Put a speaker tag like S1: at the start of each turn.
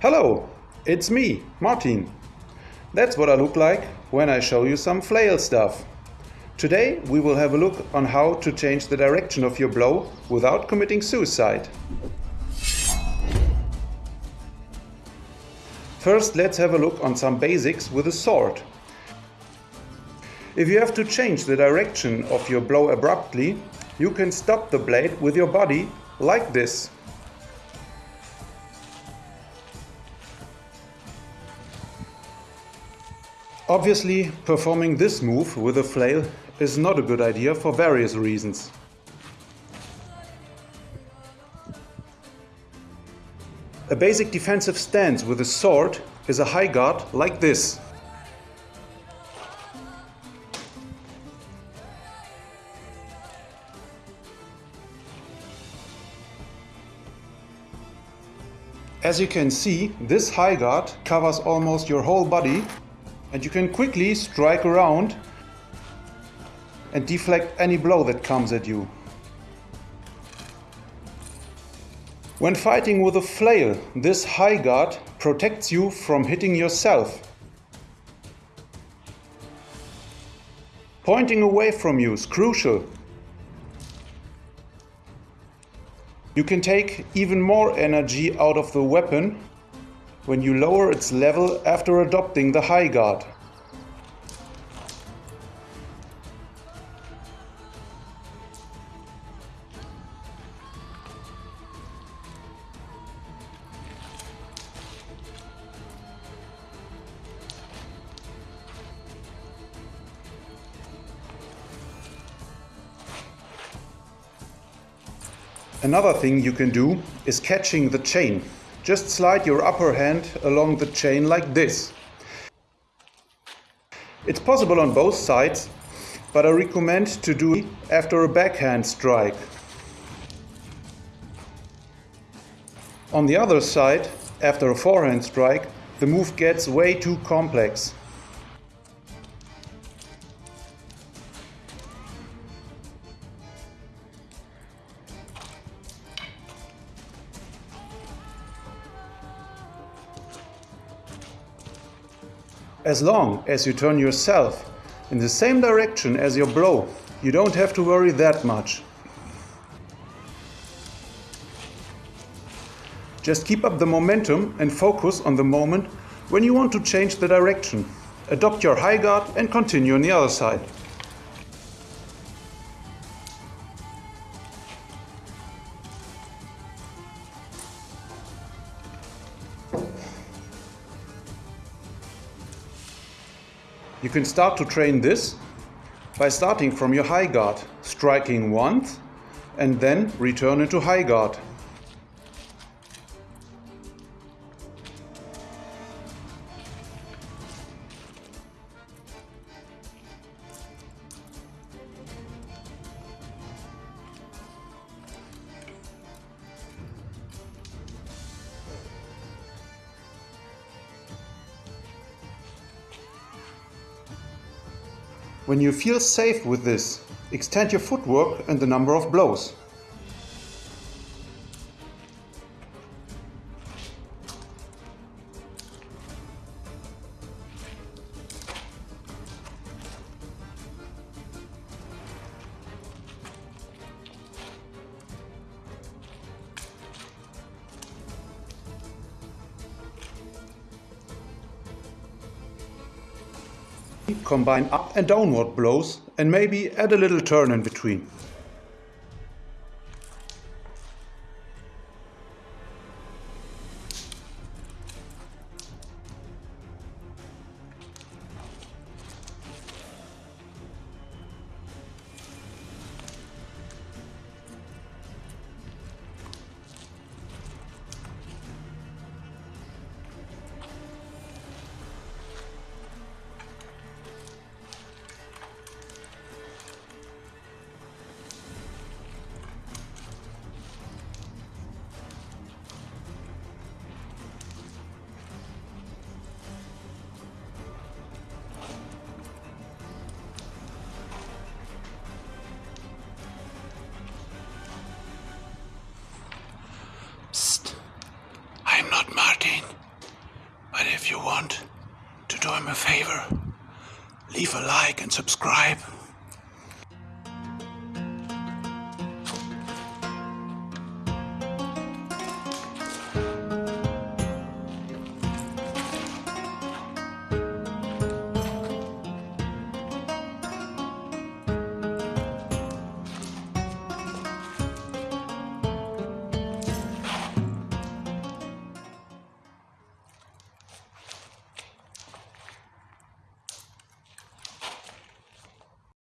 S1: Hello, it's me, Martin. That's what I look like when I show you some flail stuff. Today we will have a look on how to change the direction of your blow without committing suicide. First let's have a look on some basics with a sword. If you have to change the direction of your blow abruptly, you can stop the blade with your body like this. Obviously, performing this move with a flail is not a good idea for various reasons. A basic defensive stance with a sword is a high guard like this. As you can see, this high guard covers almost your whole body and you can quickly strike around and deflect any blow that comes at you. When fighting with a flail, this high guard protects you from hitting yourself. Pointing away from you is crucial. You can take even more energy out of the weapon when you lower its level after adopting the high guard. Another thing you can do is catching the chain. Just slide your upper hand along the chain like this. It's possible on both sides, but I recommend to do it after a backhand strike. On the other side, after a forehand strike, the move gets way too complex. As long as you turn yourself in the same direction as your blow, you don't have to worry that much. Just keep up the momentum and focus on the moment when you want to change the direction. Adopt your high guard and continue on the other side. You can start to train this by starting from your high guard, striking once and then return into high guard. When you feel safe with this, extend your footwork and the number of blows. Combine up and downward blows and maybe add a little turn in between. Do him a favor, leave a like and subscribe.